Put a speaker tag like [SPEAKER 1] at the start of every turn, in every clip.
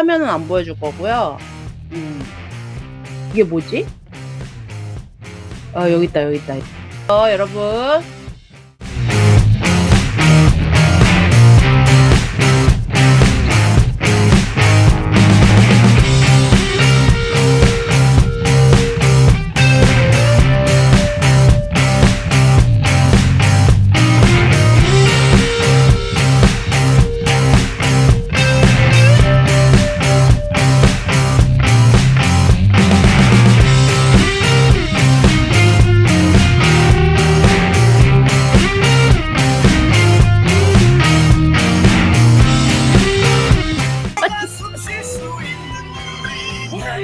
[SPEAKER 1] 화면은 안 보여줄 거고요. 음. 이게 뭐지? 아 여기 있다 여기 있다. 어 여러분.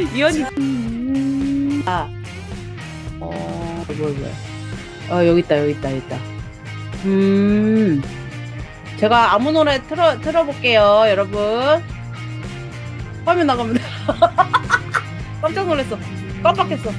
[SPEAKER 1] 이현이. 아. 어, 뭐야 뭐야. 어 여기 있다 여기 있다 여기 있다. 음. 제가 아무 노래 틀어 틀어 볼게요 여러분. 화면 나갑니다. 깜짝 놀랐어. 깜빡했어